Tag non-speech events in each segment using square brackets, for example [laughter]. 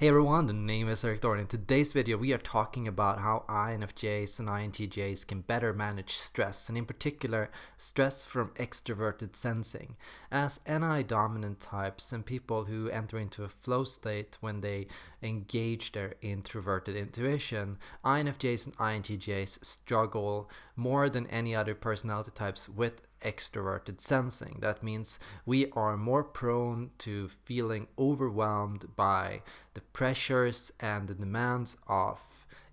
Hey everyone, the name is Erik Thor. In today's video, we are talking about how INFJs and INTJs can better manage stress, and in particular, stress from extroverted sensing. As NI dominant types and people who enter into a flow state when they engage their introverted intuition, INFJs and INTJs struggle more than any other personality types with extroverted sensing. That means we are more prone to feeling overwhelmed by the pressures and the demands of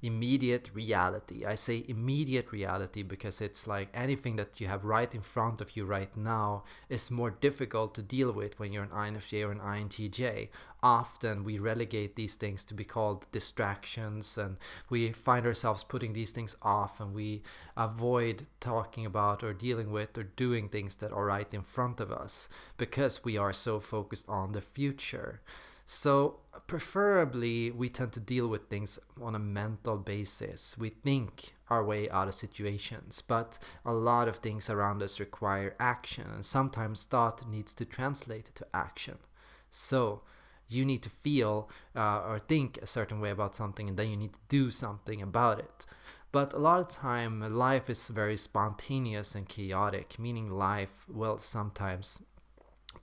immediate reality. I say immediate reality because it's like anything that you have right in front of you right now is more difficult to deal with when you're an INFJ or an INTJ. Often we relegate these things to be called distractions and we find ourselves putting these things off and we avoid talking about or dealing with or doing things that are right in front of us because we are so focused on the future. So preferably we tend to deal with things on a mental basis. We think our way out of situations, but a lot of things around us require action and sometimes thought needs to translate to action. So you need to feel uh, or think a certain way about something and then you need to do something about it. But a lot of time life is very spontaneous and chaotic, meaning life will sometimes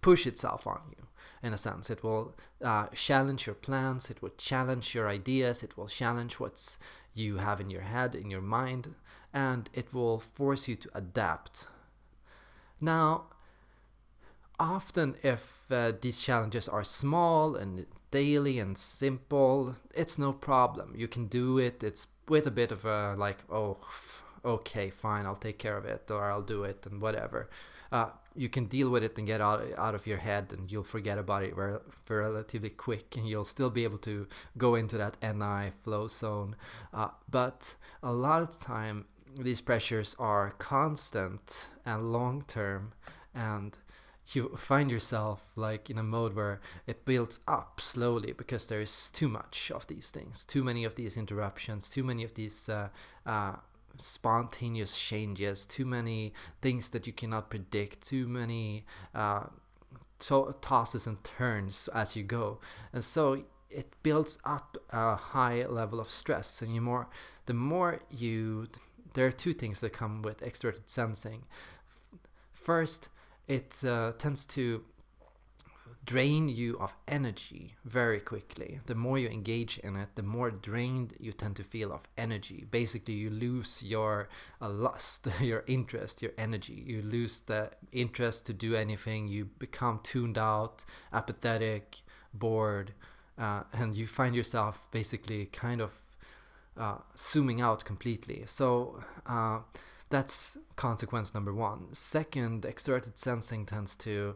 push itself on you in a sense. It will uh, challenge your plans, it will challenge your ideas, it will challenge what's you have in your head, in your mind, and it will force you to adapt. Now, often if uh, these challenges are small and daily and simple, it's no problem. You can do it. It's with a bit of a like, oh, okay, fine, I'll take care of it, or I'll do it, and whatever uh, you can deal with it and get out out of your head and you'll forget about it very, relatively quick and you'll still be able to go into that NI flow zone. Uh, but a lot of the time these pressures are constant and long term and you find yourself like in a mode where it builds up slowly because there is too much of these things too many of these interruptions too many of these uh, uh, spontaneous changes, too many things that you cannot predict, too many uh, to- tosses and turns as you go, and so it builds up a high level of stress. And you more, the more you, there are two things that come with extroverted sensing. First, it uh, tends to drain you of energy very quickly. The more you engage in it, the more drained you tend to feel of energy. Basically, you lose your uh, lust, [laughs] your interest, your energy. You lose the interest to do anything. You become tuned out, apathetic, bored, uh, and you find yourself basically kind of uh, zooming out completely. So, uh, that's consequence number one. Second, extroverted sensing tends to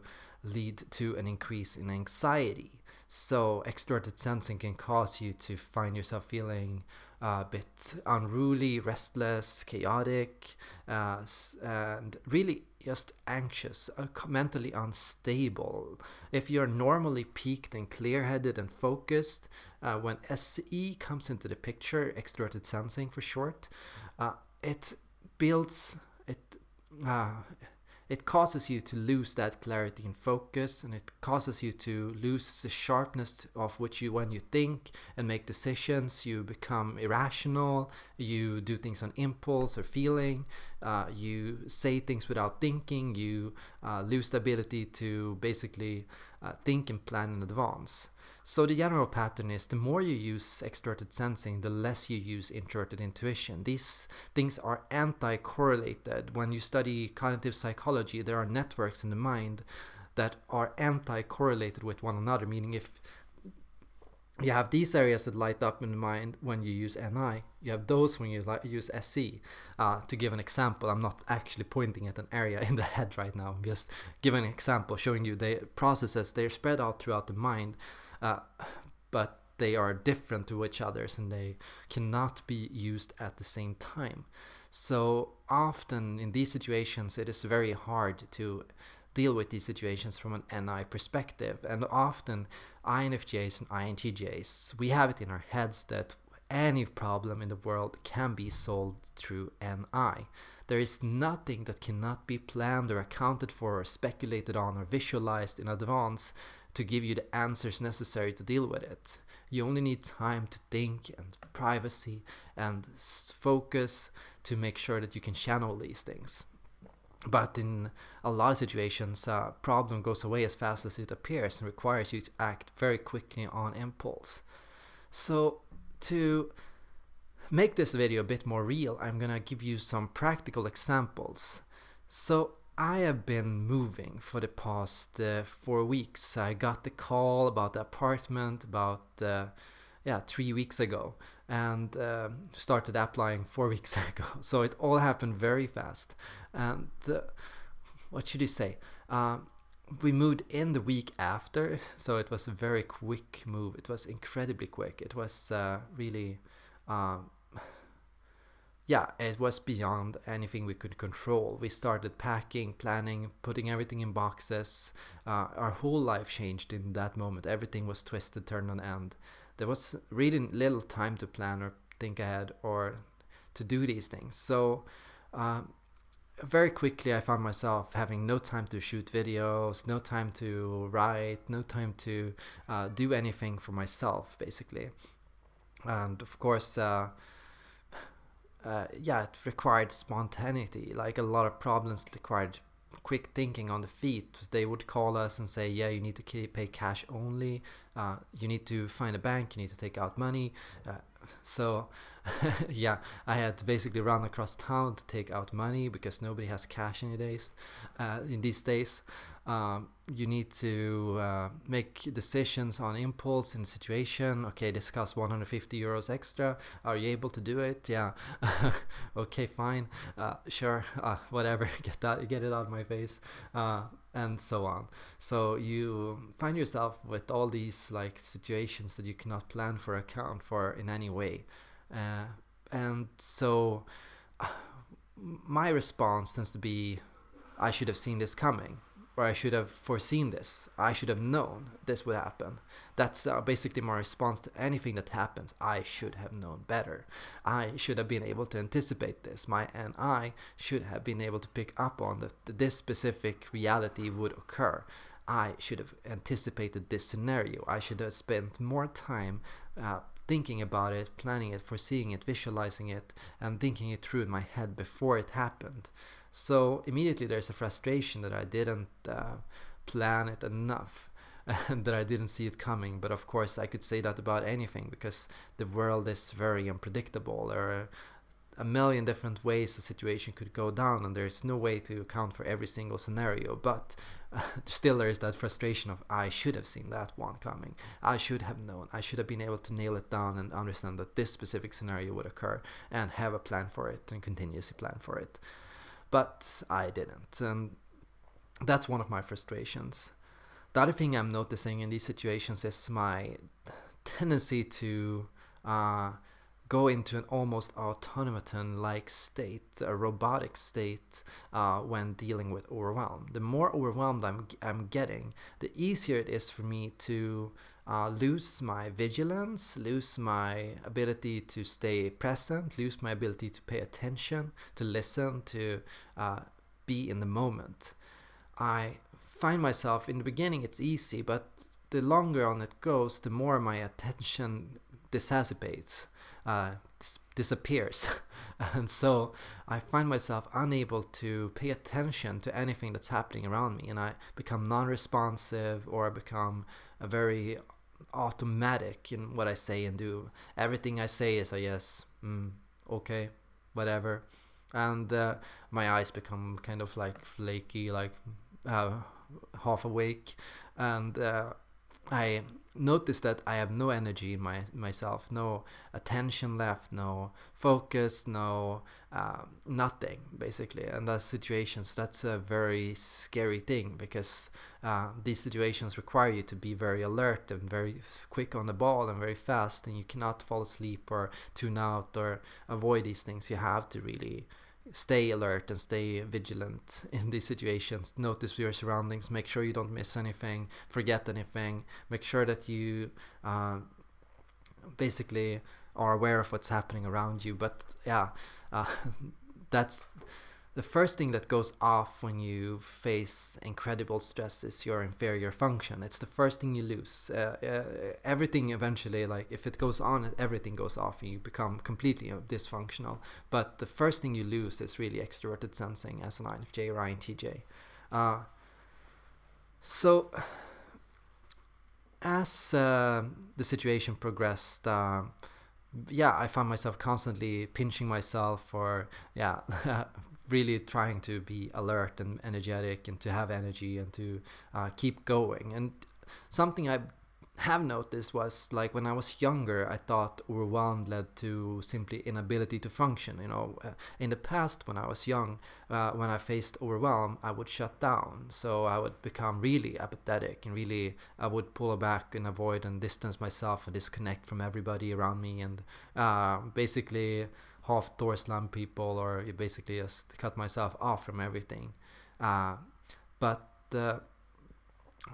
lead to an increase in anxiety. So extroverted sensing can cause you to find yourself feeling a bit unruly, restless, chaotic, uh, and really just anxious, uh, mentally unstable. If you're normally peaked and clear-headed and focused, uh, when SE comes into the picture, extroverted sensing for short, uh, it builds it uh, it causes you to lose that clarity and focus and it causes you to lose the sharpness of which you when you think and make decisions. You become irrational. You do things on impulse or feeling. Uh, you say things without thinking. You uh, lose the ability to basically uh, think and plan in advance so the general pattern is the more you use extroverted sensing, the less you use introverted intuition. These things are anti-correlated. When you study cognitive psychology, there are networks in the mind that are anti-correlated with one another, meaning if you have these areas that light up in the mind when you use NI. You have those when you use SE. Uh, to give an example, I'm not actually pointing at an area [laughs] in the head right now. I'm just giving an example, showing you the processes. They're spread out throughout the mind uh, but they are different to each others and they cannot be used at the same time. So often in these situations, it is very hard to deal with these situations from an NI perspective. And often INFJs and INTJs, we have it in our heads that any problem in the world can be solved through NI. There is nothing that cannot be planned or accounted for or speculated on or visualized in advance to give you the answers necessary to deal with it. You only need time to think and privacy and focus to make sure that you can channel these things. But in a lot of situations, a problem goes away as fast as it appears and requires you to act very quickly on impulse. So to make this video a bit more real, I'm gonna give you some practical examples. So I have been moving for the past uh, four weeks. I got the call about the apartment about uh, yeah three weeks ago and uh, started applying four [laughs] weeks ago. So it all happened very fast. And uh, what should you say? Uh, we moved in the week after, [laughs] so it was a very quick move. It was incredibly quick. It was uh, really, uh, yeah, it was beyond anything we could control. We started packing, planning, putting everything in boxes. Uh, our whole life changed in that moment. Everything was twisted, turned on end. There was really little time to plan or think ahead or to do these things. So uh, very quickly I found myself having no time to shoot videos, no time to write, no time to uh, do anything for myself basically. And of course, uh, yeah, it required spontaneity. Like a lot of problems required quick thinking on the feet. They would call us and say, yeah, you need to pay cash only. Uh, you need to find a bank. You need to take out money. Uh, so [laughs] yeah, I had to basically run across town to take out money because nobody has cash in, days, uh, in these days. Um, you need to uh, make decisions on impulse in situation. Okay, discuss 150 euros extra. Are you able to do it? Yeah. [laughs] okay, fine. Uh, sure. Uh, whatever. [laughs] Get that. Get it out of my face. Uh, and so on. So you find yourself with all these like situations that you cannot plan for, account for in any way. Uh, and so my response tends to be, I should have seen this coming or I should have foreseen this. I should have known this would happen. That's uh, basically my response to anything that happens. I should have known better. I should have been able to anticipate this. My and I should have been able to pick up on that this specific reality would occur. I should have anticipated this scenario. I should have spent more time uh, thinking about it, planning it, foreseeing it, visualizing it, and thinking it through in my head before it happened. So immediately there's a frustration that I didn't uh, plan it enough [laughs] and that I didn't see it coming. But of course, I could say that about anything because the world is very unpredictable. There are a million different ways a situation could go down, and there's no way to account for every single scenario. But uh, [laughs] still, there is that frustration of I should have seen that one coming. I should have known. I should have been able to nail it down and understand that this specific scenario would occur and have a plan for it and continuously plan for it but I didn't. And that's one of my frustrations. The other thing I'm noticing in these situations is my tendency to uh, go into an almost automaton like state, a robotic state, uh, when dealing with overwhelm. The more overwhelmed I'm, I'm getting, the easier it is for me to uh, lose my vigilance, lose my ability to stay present, lose my ability to pay attention, to listen, to uh, be in the moment. I find myself in the beginning it's easy, but the longer on it goes, the more my attention dissipates, uh, dis- disappears. [laughs] and so I find myself unable to pay attention to anything that's happening around me, and I become non responsive or I become a very automatic in what I say and do. Everything I say is a yes, mm, okay, whatever. And uh, my eyes become kind of like flaky, like uh, half awake. And uh, I notice that I have no energy in my myself, no attention left, no focus, no uh, nothing basically. And those situations, that's a very scary thing because uh, these situations require you to be very alert and very quick on the ball and very fast, and you cannot fall asleep or tune out or avoid these things. You have to really stay alert and stay vigilant in these situations. Notice your surroundings. Make sure you don't miss anything, forget anything. Make sure that you uh, basically are aware of what's happening around you. But yeah, uh, [laughs] that's the first thing that goes off when you face incredible stress is your inferior function. It's the first thing you lose. Uh, uh, everything eventually, like if it goes on, everything goes off and you become completely dysfunctional. But the first thing you lose is really extroverted sensing as an INFJ or INTJ. Uh, so, as uh, the situation progressed, uh, yeah, I found myself constantly pinching myself or yeah, [laughs] really trying to be alert and energetic and to have energy and to uh, keep going. And something I have noticed was like when I was younger, I thought overwhelmed led to simply inability to function. You know, uh, in the past when I was young, uh, when I faced overwhelm, I would shut down. So I would become really apathetic and really I would pull back and avoid and distance myself and disconnect from everybody around me and uh, basically half door slam people or basically just cut myself off from everything. Uh, but uh,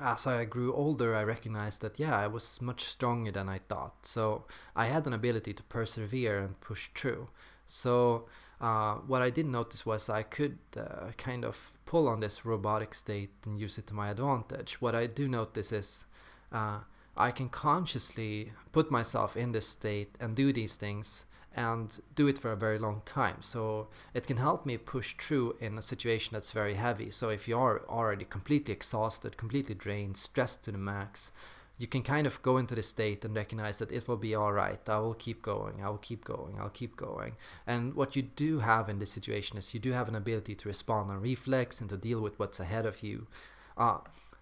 as I grew older, I recognized that yeah, I was much stronger than I thought. So I had an ability to persevere and push through. So uh, what I did notice was I could uh, kind of pull on this robotic state and use it to my advantage. What I do notice is uh, I can consciously put myself in this state and do these things and do it for a very long time. So it can help me push through in a situation that's very heavy. So if you are already completely exhausted, completely drained, stressed to the max, you can kind of go into the state and recognize that it will be all right. I will keep going. I will keep going. I'll keep going. And what you do have in this situation is you do have an ability to respond on reflex and to deal with what's ahead of you. Uh,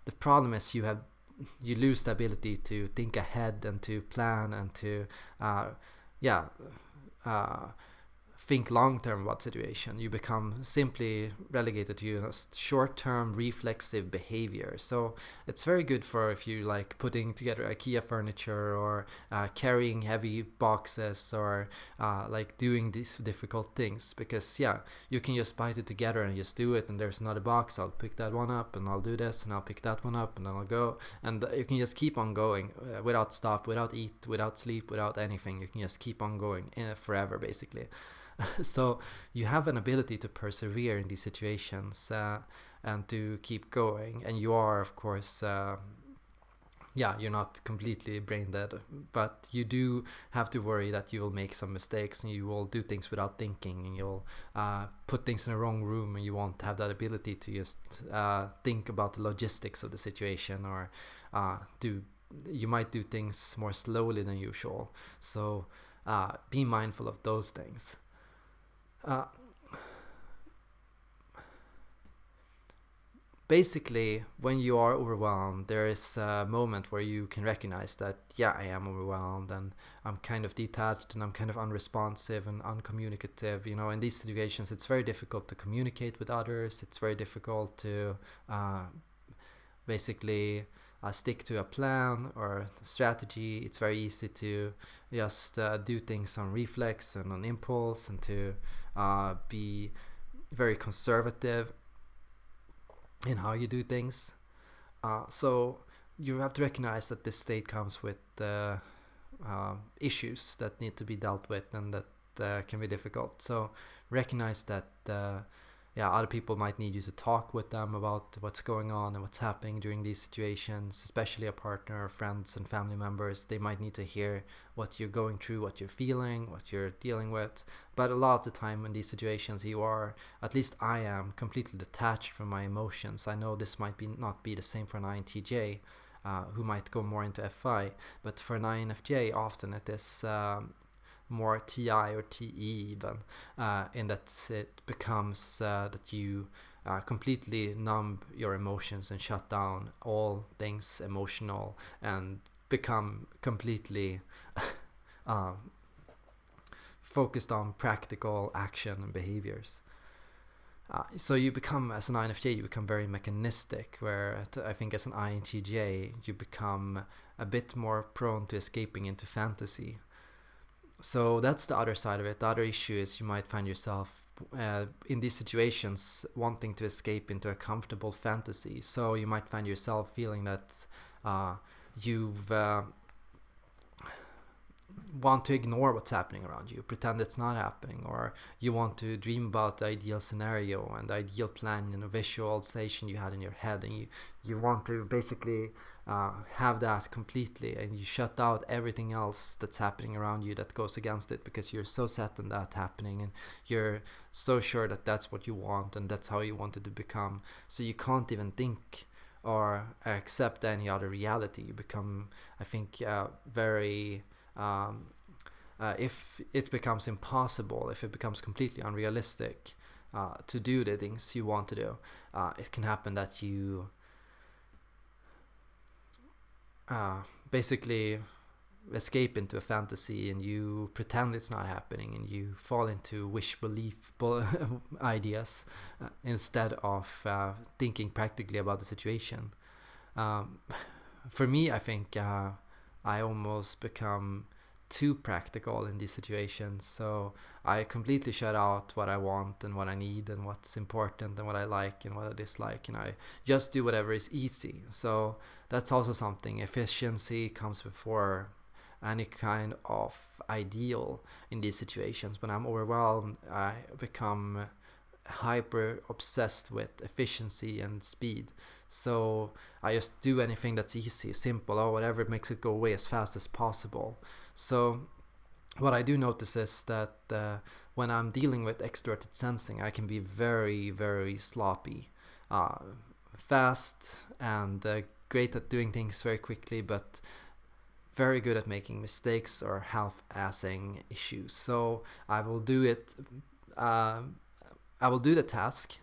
the problem is you have you lose the ability to think ahead and to plan and to uh, yeah uh, think long term about situation. You become simply relegated to know, short term reflexive behavior. So it's very good for if you like putting together IKEA furniture or uh, carrying heavy boxes or uh, like doing these difficult things because yeah, you can just bite it together and just do it. And there's another box. I'll pick that one up and I'll do this and I'll pick that one up and then I'll go and you can just keep on going uh, without stop, without eat, without sleep, without anything. You can just keep on going uh, forever basically. [laughs] so you have an ability to persevere in these situations uh, and to keep going. And you are of course uh, yeah you're not completely brain dead but you do have to worry that you will make some mistakes and you will do things without thinking and you'll uh, put things in the wrong room and you won't have that ability to just uh, think about the logistics of the situation or uh, do you might do things more slowly than usual. So uh, be mindful of those things uh, basically, when you are overwhelmed, there is a moment where you can recognize that, yeah, I am overwhelmed and I'm kind of detached and I'm kind of unresponsive and uncommunicative. You know, in these situations, it's very difficult to communicate with others, it's very difficult to uh, basically uh, stick to a plan or strategy. It's very easy to just uh, do things on reflex and on impulse and to uh, be very conservative in how you do things. Uh, so you have to recognize that this state comes with uh, issues that need to be dealt with and that uh, can be difficult. So recognize that yeah, other people might need you to talk with them about what's going on and what's happening during these situations, especially a partner, friends, and family members. They might need to hear what you're going through, what you're feeling, what you're dealing with. But a lot of the time in these situations, you are, at least I am, completely detached from my emotions. I know this might be not be the same for an INTJ. Uh, who might go more into FI, but for an INFJ, often it is um, more TI or TE even, uh, in that it becomes uh, that you uh, completely numb your emotions and shut down all things emotional and become completely [laughs] um, focused on practical action and behaviors. Uh, so you become as an INFJ you become very mechanistic where I think as an INTJ you become a bit more prone to escaping into fantasy so that's the other side of it. The other issue is you might find yourself uh, in these situations wanting to escape into a comfortable fantasy. So you might find yourself feeling that uh, you've uh, want to ignore what's happening around you, pretend it's not happening, or you want to dream about the ideal scenario and the ideal plan and a visualization you had in your head, and you you want to basically uh, have that completely, and you shut out everything else that's happening around you that goes against it because you're so set on that happening, and you're so sure that that's what you want and that's how you wanted to become. So you can't even think or accept any other reality. You become, I think, uh, very um, uh, if it becomes impossible, if it becomes completely unrealistic uh, to do the things you want to do, uh, it can happen that you uh, basically escape into a fantasy and you pretend it's not happening and you fall into wish belief [laughs] ideas uh, instead of uh, thinking practically about the situation. Um, [laughs] for me, I think I almost become too practical in these situations. So I completely shut out what I want and what I need and what's important and what I like and what I dislike, and I just do whatever is easy. So that's also something. Efficiency comes before any kind of ideal in these situations. When I'm overwhelmed, I become hyper obsessed with efficiency and speed. So I just do anything that's easy, simple, or whatever makes it go away as fast as possible. So what I do notice is that uh, when I'm dealing with extroverted sensing, I can be very, very sloppy, uh, fast, and uh, great at doing things very quickly, but very good at making mistakes or half-assing issues. So I will do it. I will do the task,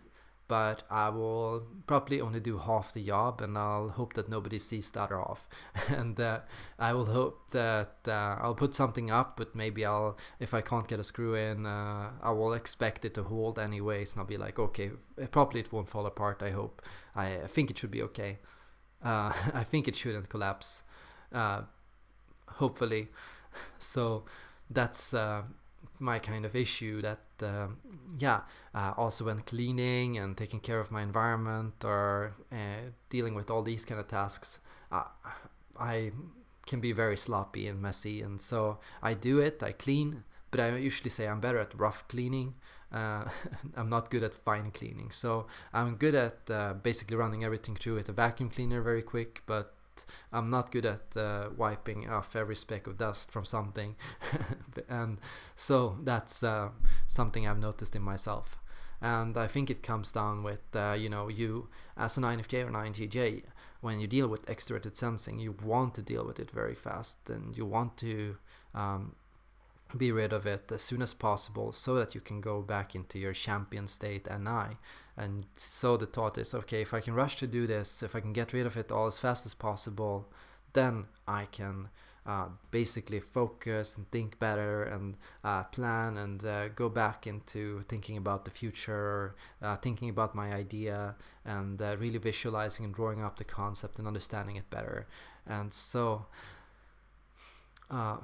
but I will probably only do half the job, and I'll hope that nobody sees that half. [laughs] and uh, I will hope that uh, I'll put something up, but maybe I'll, if I can't get a screw in, uh, I will expect it to hold anyways, and I'll be like, okay, probably it won't fall apart. I hope. I, I think it should be okay. Uh, [laughs] I think it shouldn't collapse. Uh, hopefully. [laughs] So that's uh, my kind of issue that um, yeah uh, also when cleaning and taking care of my environment or uh, dealing with all these kind of tasks uh, i can be very sloppy and messy. And so i do it i clean but i usually say i'm better at rough cleaning. Uh, [laughs] i'm not good at fine cleaning. So i'm good at uh, basically running everything through with a vacuum cleaner very quick but I'm not good at uh, wiping off every speck of dust from something, [laughs] and so that's uh, something I've noticed in myself. And I think it comes down with uh, you know you as an INFJ or an INTJ, when you deal with extroverted sensing, you want to deal with it very fast, and you want to um, be rid of it as soon as possible so that you can go back into your champion state NI. And so the thought is okay, if I can rush to do this, if I can get rid of it all as fast as possible, then I can uh, basically focus and think better and uh, plan and uh, go back into thinking about the future, uh, thinking about my idea, and uh, really visualizing and drawing up the concept and understanding it better. And so, uh,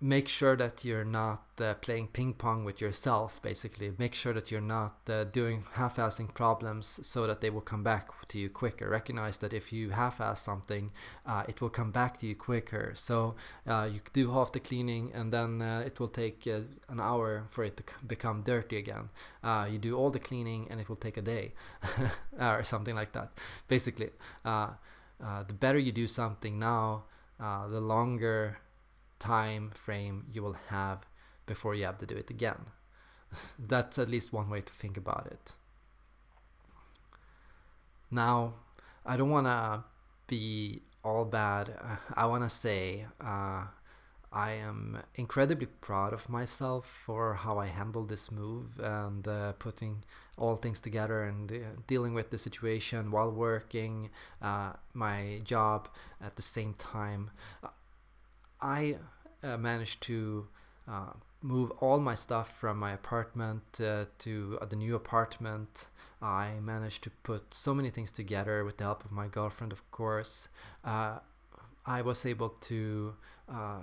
make sure that you're not uh, playing ping pong with yourself basically. Make sure that you're not uh, doing half-assing problems so that they will come back to you quicker. Recognize that if you half-ass something uh, it will come back to you quicker. So uh, you do half the cleaning and then uh, it will take uh, an hour for it to become dirty again. You do all the cleaning and it will take a day [laughs] or something like that. Basically the better you do something now the longer time frame you will have before you have to do it again. [laughs] That's at least one way to think about it. Now, I don't want to be all bad. I want to say uh, I am incredibly proud of myself for how I handled this move and uh, putting all things together and uh, dealing with the situation while working uh, my job at the same time. I uh, managed to uh, move all my stuff from my apartment uh, to the new apartment. I managed to put so many things together with the help of my girlfriend, of course. Uh, I was able to uh,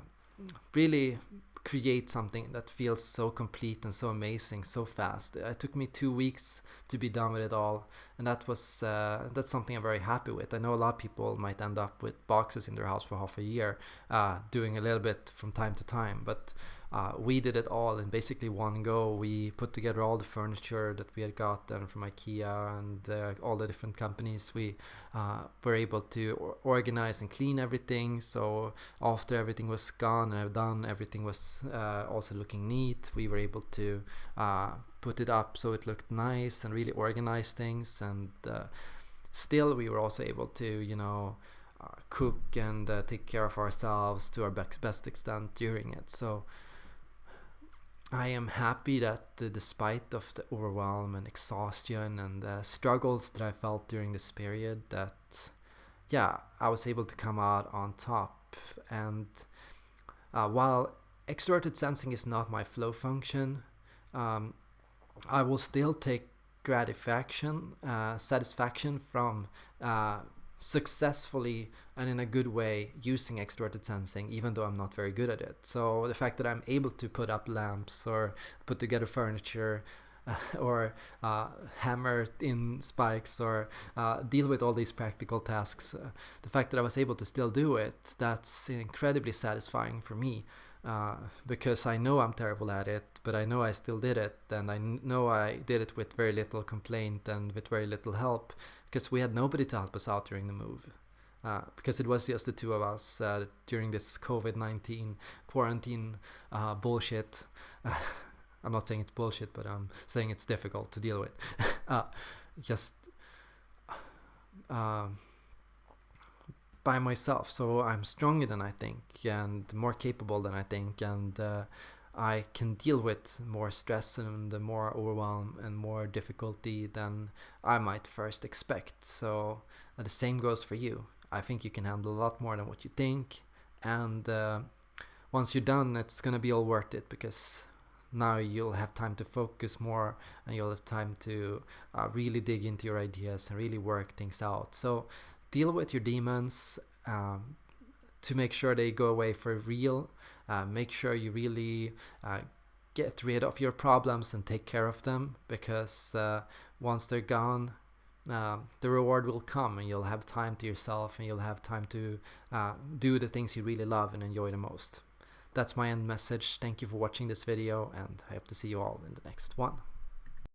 really create something that feels so complete and so amazing so fast. It took me two weeks to be done with it all, and that was uh, that's something I'm very happy with. I know a lot of people might end up with boxes in their house for half a year, uh, doing a little bit from time to time, but uh, we did it all in basically one go. We put together all the furniture that we had gotten from IKEA and uh, all the different companies. We uh, were able to organize and clean everything. So after everything was gone and done, everything was uh, also looking neat. We were able to uh, put it up so it looked nice and really organize things. And uh, still, we were also able to, you know. cook and take care of ourselves to our best extent during it. So I am happy that uh, despite of the overwhelm and exhaustion and the struggles that I felt during this period that yeah I was able to come out on top. And uh, while extroverted sensing is not my flow function um, I will still take gratification uh, satisfaction from uh, successfully and in a good way using extroverted sensing even though I'm not very good at it. So the fact that I'm able to put up lamps or put together furniture uh, [laughs] or uh, hammer in spikes or uh, deal with all these practical tasks, uh, the fact that I was able to still do it, that's incredibly satisfying for me. Uh, because I know I'm terrible at it, but I know I still did it, and I know I did it with very little complaint and with very little help, because we had nobody to help us out during the move. Uh, because it was just the two of us uh, during this COVID 19 quarantine uh, bullshit. [laughs] I'm not saying it's bullshit, but I'm saying it's difficult to deal with. [laughs] Uh, just by myself. So I'm stronger than I think and more capable than I think. And uh, I can deal with more stress and more overwhelm and more difficulty than I might first expect. So the same goes for you. I think you can handle a lot more than what you think. And uh, once you're done, it's gonna be all worth it because now you'll have time to focus more and you'll have time to uh, really dig into your ideas and really work things out. So deal with your demons um, to make sure they go away for real uh, make sure you really uh, get rid of your problems and take care of them because uh, once they're gone uh, the reward will come and you'll have time to yourself and you'll have time to uh, do the things you really love and enjoy the most. That's my end message. Thank you for watching this video and i hope to see you all in the next one